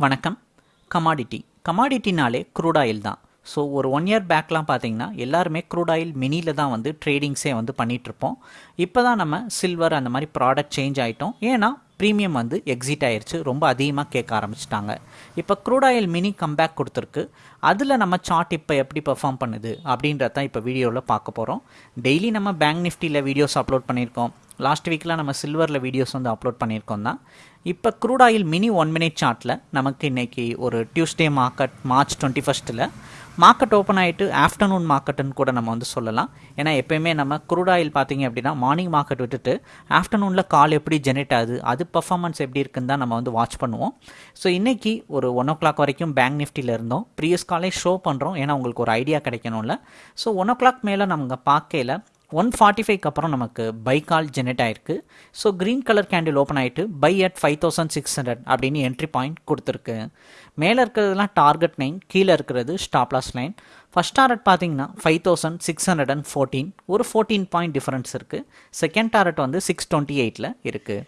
வணக்கம். கமாடிட்டி கமாடிட்டினாலே crude oil தான். ஸோ ஒரு ஒன் இயர் பேக்லாம் பார்த்தீங்கன்னா எல்லாருமே க்ரூட் ஆயில் மினியில் தான் வந்து ட்ரேடிங்ஸே வந்து பண்ணிகிட்ருப்போம் இப்போ தான் நம்ம சில்வர் அந்த மாதிரி ப்ராடக்ட் சேஞ்ச் ஆகிட்டோம் ஏன்னா ப்ரீமியம் வந்து எக்ஸிட் ஆயிடுச்சு ரொம்ப அதிகமாக கேட்க ஆரம்பிச்சிட்டாங்க. இப்போ க்ரூட் ஆயில் மினி கம்பேக் கொடுத்துருக்கு. அதில் நம்ம சார்ட் இப்போ எப்படி பெர்ஃபார்ம் பண்ணுது அப்படின்றத தான் இப்போ வீடியோவில் பார்க்க போகிறோம் டெய்லி நம்ம பேங்க் நிஃப்டியில் வீடியோஸ் அப்லோட் பண்ணியிருக்கோம். லாஸ்ட் வீக்கில் நம்ம சில்வரில் வீடியோஸ் வந்து அப்லோட் பண்ணியிருக்கோம் தான். இப்போ crude oil mini one minute சார்ட்டில் நமக்கு இன்றைக்கி ஒரு டியூஸ்டே மார்க்கெட் மார்ச் டுவெண்ட்டி ஃபஸ்ட்டில் மார்க்கெட் ஓப்பன் ஆகிட்டு ஆஃப்டர்நூன் மார்க்கெட்டுன்னு கூட நம்ம வந்து சொல்லலாம். ஏன்னா எப்போயுமே நம்ம க்ரூட் ஆயில் பார்த்தீங்க அப்படின்னா மார்னிங் மார்க்கெட் விட்டுட்டு ஆஃப்டர்நூனில் கால் எப்படி ஜெனரேட் ஆகுது அது பர்ஃபார்மன்ஸ் எப்படி இருக்குன்னு தான் நம்ம வந்து வாட்ச் பண்ணுவோம். ஸோ இன்றைக்கி ஒரு ஒன் ஓ கிளாக் வரைக்கும் பேங்க் நிஃப்டியில் இருந்தோம். ப்ரீவியஸ் காலே ஷோ பண்ணுறோம் ஏன்னா உங்களுக்கு ஒரு ஐடியா கிடைக்கணும்ல. ஸோ ஒன் ஓ கிளாக் மேலே நம்ம பார்க்கையில் ஒன் ஃபார்ட்டி ஃபைவ்க்கு அப்புறம் நமக்கு பை கால் ஜெனரேட் ஆயிருக்கு. So green colour candle open ஆகிட்டு buy at five thousand six hundred அப்படின்னு என்ட்ரி பாயிண்ட் கொடுத்துருக்கு. மேலே இருக்கிறதுலாம் டார்கெட் லைன் கீழே இருக்கிறது stop loss line first target பார்த்தீங்கன்னா five thousand six hundred and fourteen ஒரு ஃபோர்டீன் பாயிண்ட் டிஃபரன்ஸ் இருக்குது செகண்ட் டாரட் வந்து சிக்ஸ் டுவெண்ட்டி எயிட்டில் இருக்குது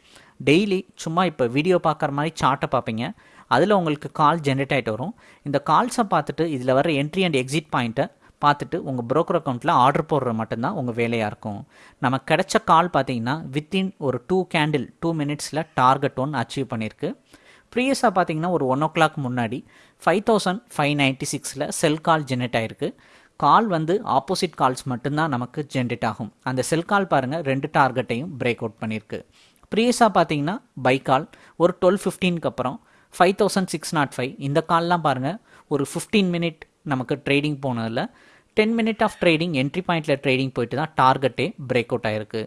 டெய்லி சும்மா இப்போ வீடியோ பார்க்குற மாதிரி சார்ட்டை பார்ப்பீங்க. அதில் உங்களுக்கு கால் ஜென்ரேட் ஆகிட்டு வரும். இந்த கால்ஸை பார்த்துட்டு இதில் வர என்ட்ரி அண்ட் எக்ஸிட் பாயிண்ட்டை பார்த்துட்டு உங்கள் ப்ரோக்கர் அக்கௌண்ட்டில் ஆர்டர் போடுற மட்டும்தான் உங்கள் வேலையாக இருக்கும். நம்ம கிடைச்ச கால் பார்த்தீங்கன்னா வித்தின் ஒரு டூ கேண்டில் டூ மினிட்ஸில் டார்கெட் ஒன் அச்சீவ் பண்ணியிருக்கு ப்ரீவியஸாக பார்த்தீங்கன்னா ஒரு ஒன் ஓ கிளாக் முன்னாடி ஃபைவ் தௌசண்ட் ஃபைவ் நைன்ட்டி சிக்ஸில் செல் கால் ஜென்ரேட் ஆகிருக்கு கால் வந்து ஆப்போசிட் கால்ஸ் மட்டும்தான் நமக்கு ஜென்ரேட் ஆகும். அந்த செல் கால் பாருங்கள் ரெண்டு டார்கெட்டையும் பிரேக் அவுட் பண்ணியிருக்கு ப்ரீவியஸாக பார்த்தீங்கன்னா பை கால் ஒரு டுவெல் ஃபிஃப்டீனுக்கு அப்புறம் five thousand six not five இந்த கால்லாம் பாருங்கள் ஒரு ஃபிஃப்டீன் மினிட் நமக்கு ட்ரேடிங் போனதில் ten minute of trading entry பாயிண்டில் ட்ரேடிங் போயிட்டு தான் டார்கெட்டே பிரேக் அவுட் ஆகிருக்கு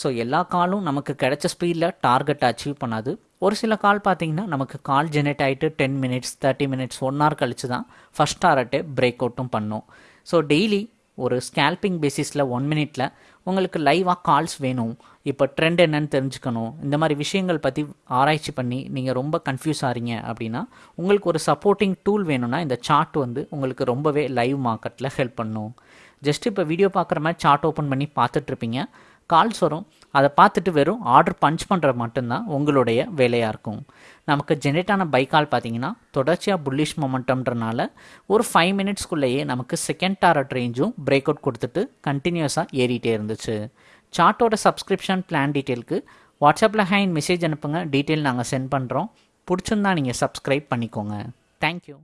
ஸோ எல்லா காலும் நமக்கு கிடைச்ச ஸ்பீடில் டார்கெட் அச்சீவ் பண்ணாது. ஒரு சில கால் பார்த்தீங்கன்னா நமக்கு கால் ஜெனரேட் ஆகிட்டு ten minutes thirty minutes one hour கழிச்சு தான் ஃபஸ்ட் டார்கெட்டே பிரேக் அவுட்டும் பண்ணும். ஸோ டெய்லி ஒரு ஸ்கேல்பிங் பேசிஸில் ஒன் மினிட்ல உங்களுக்கு லைவாக கால்ஸ் வேணும். இப்போ ட்ரெண்ட் என்னன்னு தெரிஞ்சுக்கணும். இந்த மாதிரி விஷயங்கள் பற்றி ஆராய்ச்சி பண்ணி நீங்கள் ரொம்ப கன்ஃபியூஸ் ஆகிறீங்க அப்படின்னா உங்களுக்கு ஒரு சப்போர்ட்டிங் டூல் வேணும்னா இந்த சார்ட் வந்து உங்களுக்கு ரொம்பவே லைவ் மார்க்கெட்டில் ஹெல்ப் பண்ணும். ஜஸ்ட் இப்போ வீடியோ பார்க்குற மாதிரி சார்ட் ஓப்பன் பண்ணி பார்த்துட்ருப்பீங்க கால்ஸ் வரும் அதை பார்த்துட்டு வெறும் ஆர்டர் பஞ்ச் பண்ணுறது மட்டும்தான் உங்களுடைய வேலையாக இருக்கும். நமக்கு ஜென்ரேட் ஆன பை கால் பார்த்தீங்கன்னா தொடர்ச்சியாக புல்லிஷ் மொமெண்டம்ன்றனால ஒரு ஃபைவ் மினிட்ஸ்க்குள்ளேயே நமக்கு செகண்ட் டாரட் ரேஞ்சும் பிரேக் அவுட் கொடுத்துட்டு கண்டினியூஸாக ஏறிட்டே இருந்துச்சு. சார்ட்டோட சப்ஸ்கிரிப்ஷன் பிளான் டீட்டெயிலுக்கு வாட்ஸ்அப்பில் ஹேண்ட் மெசேஜ் அனுப்புங்க. டீட்டெயில் நாங்கள் சென்ட் பண்ணுறோம் பிடிச்சிருந்தா நீங்கள் சப்ஸ்கிரைப் பண்ணிக்கோங்க. தேங்க்யூ